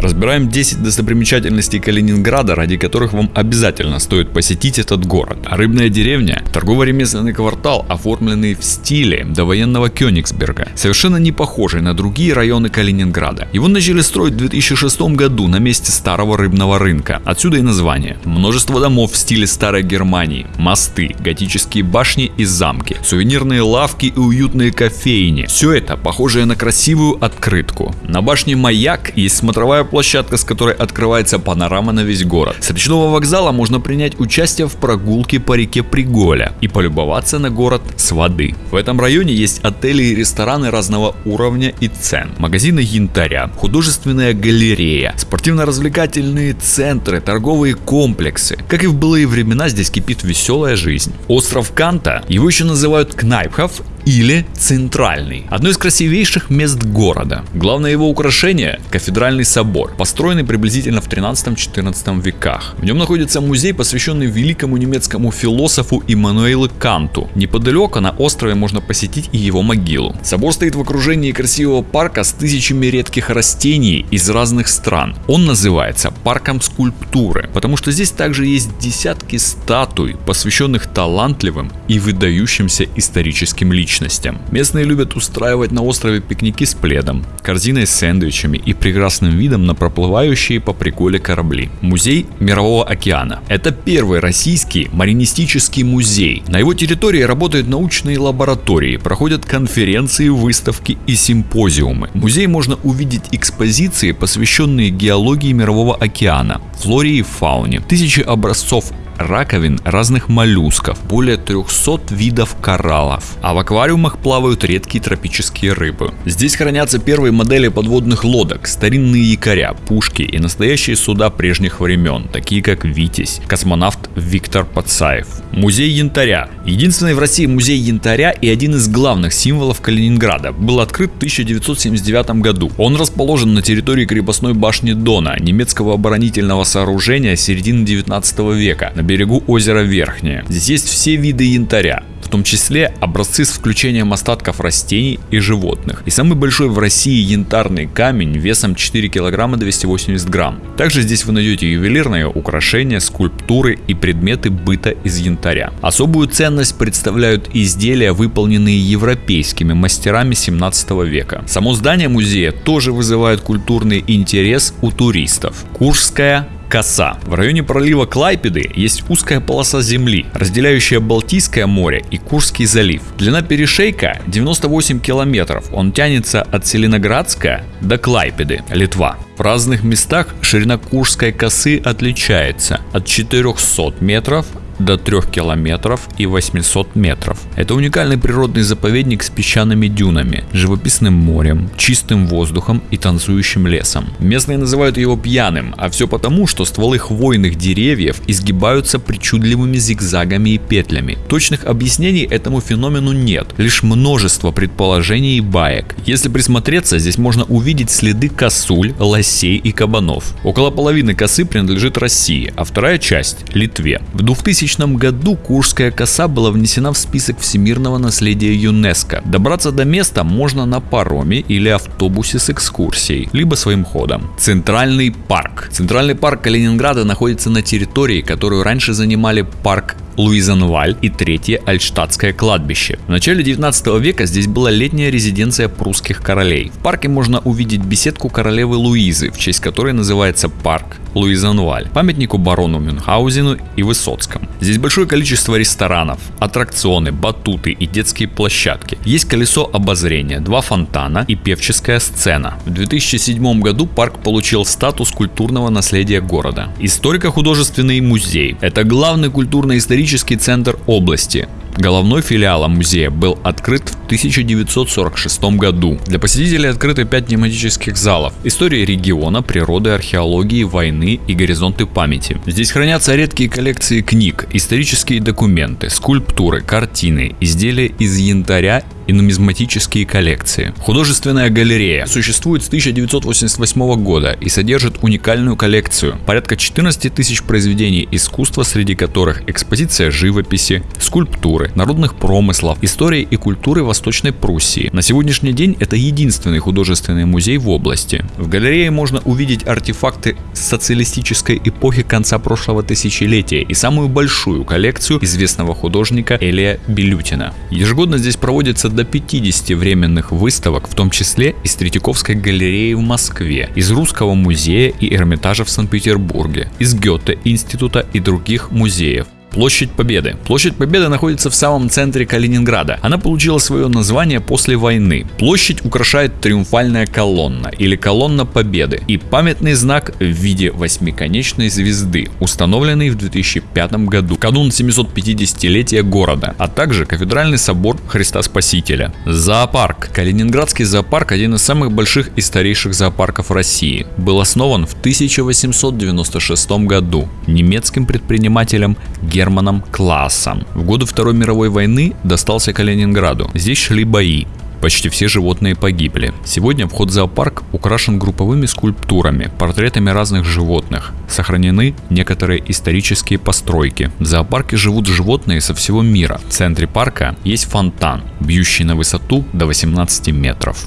Разбираем 10 достопримечательностей Калининграда, ради которых вам обязательно стоит посетить этот город. Рыбная деревня – торгово-ремесленный квартал, оформленный в стиле довоенного Кёнигсберга, совершенно не похожий на другие районы Калининграда. Его начали строить в 2006 году на месте старого рыбного рынка. Отсюда и название. Множество домов в стиле старой Германии, мосты, готические башни и замки, сувенирные лавки и уютные кофейни. Все это похожее на красивую открытку. На башне Маяк есть смотровая площадка, с которой открывается панорама на весь город. С речного вокзала можно принять участие в прогулке по реке Приголя и полюбоваться на город с воды. В этом районе есть отели и рестораны разного уровня и цен, магазины янтаря, художественная галерея, спортивно-развлекательные центры, торговые комплексы. Как и в былые времена, здесь кипит веселая жизнь. Остров Канта, его еще называют Кнайпхов или Центральный. Одно из красивейших мест города. Главное его украшение – кафедральный собор, построенный приблизительно в 13-14 веках. В нем находится музей, посвященный великому немецкому философу Иммануэлу Канту. Неподалеку на острове можно посетить и его могилу. Собор стоит в окружении красивого парка с тысячами редких растений из разных стран. Он называется парком скульптуры, потому что здесь также есть десятки статуй, посвященных талантливым и выдающимся историческим личностям личностям. Местные любят устраивать на острове пикники с пледом, корзиной с сэндвичами и прекрасным видом на проплывающие по приколе корабли. Музей Мирового океана. Это первый российский маринистический музей. На его территории работают научные лаборатории, проходят конференции, выставки и симпозиумы. В музее можно увидеть экспозиции, посвященные геологии Мирового океана, флоре и фауне, тысячи образцов раковин разных моллюсков, более 300 видов кораллов, а в аквариумах плавают редкие тропические рыбы. Здесь хранятся первые модели подводных лодок, старинные якоря, пушки и настоящие суда прежних времен, такие как Витязь, космонавт Виктор Пацаев. Музей янтаря. Единственный в России музей янтаря и один из главных символов Калининграда был открыт в 1979 году. Он расположен на территории крепостной башни Дона, немецкого оборонительного сооружения середины 19 века, на берегу озера Верхнее. Здесь есть все виды янтаря, в том числе образцы с включением остатков растений и животных. И самый большой в России янтарный камень весом 4 кг 280 грамм. Также здесь вы найдете ювелирные украшения, скульптуры и предметы быта из янтаря. Особую ценность представляют изделия, выполненные европейскими мастерами 17 века. Само здание музея тоже вызывает культурный интерес у туристов. Куршская коса. В районе пролива Клайпеды есть узкая полоса земли, разделяющая Балтийское море и Курский залив. Длина перешейка 98 километров. Он тянется от Селеноградска до Клайпеды, Литва. В разных местах ширина Курской косы отличается от 400 метров до 3 километров и 800 метров. Это уникальный природный заповедник с песчаными дюнами, живописным морем, чистым воздухом и танцующим лесом. Местные называют его пьяным, а все потому, что стволы хвойных деревьев изгибаются причудливыми зигзагами и петлями. Точных объяснений этому феномену нет, лишь множество предположений и баек. Если присмотреться, здесь можно увидеть следы косуль, лосей и кабанов. Около половины косы принадлежит России, а вторая часть – Литве. В 2000 2000 году Куршская коса была внесена в список всемирного наследия ЮНЕСКО. Добраться до места можно на пароме или автобусе с экскурсией, либо своим ходом. Центральный парк. Центральный парк Калининграда находится на территории, которую раньше занимали парк Луизенваль и третье Альштадтское кладбище. В начале 19 века здесь была летняя резиденция прусских королей. В парке можно увидеть беседку королевы Луизы, в честь которой называется парк Луизенваль, памятнику барону Мюнхгаузену и Высоцкому. Здесь большое количество ресторанов, аттракционы, батуты и детские площадки. Есть колесо обозрения, два фонтана и певческая сцена. В 2007 году парк получил статус культурного наследия города. Историко-художественный музей – это главный культурно-исторический центр области. Головной филиалом музея был открыт в 1946 году. Для посетителей открыты 5 тематических залов. История региона, природы, археологии, войны и горизонты памяти. Здесь хранятся редкие коллекции книг, исторические документы, скульптуры, картины, изделия из янтаря и нумизматические коллекции. Художественная галерея существует с 1988 года и содержит уникальную коллекцию. Порядка 14 тысяч произведений искусства, среди которых экспозиция живописи, скульптуры, народных промыслов, истории и культуры Восточной Пруссии. На сегодняшний день это единственный художественный музей в области. В галерее можно увидеть артефакты социалистической эпохи конца прошлого тысячелетия и самую большую коллекцию известного художника Элия Белютина. Ежегодно здесь проводится до 50 временных выставок, в том числе из Третьяковской галереи в Москве, из Русского музея и Эрмитажа в Санкт-Петербурге, из Гёте института и других музеев. Площадь Победы. Площадь Победы находится в самом центре Калининграда. Она получила свое название после войны. Площадь украшает триумфальная колонна или колонна Победы и памятный знак в виде восьмиконечной звезды, установленный в 2005 году, канун 750-летия города, а также кафедральный собор Христа Спасителя. Зоопарк. Калининградский зоопарк один из самых больших и старейших зоопарков России. Был основан в 1896 году немецким предпринимателем Германом Германом Классом. В годы Второй мировой войны достался Калининграду. Здесь шли бои. Почти все животные погибли. Сегодня вход в зоопарк украшен групповыми скульптурами, портретами разных животных. Сохранены некоторые исторические постройки. В зоопарке живут животные со всего мира. В центре парка есть фонтан, бьющий на высоту до 18 метров.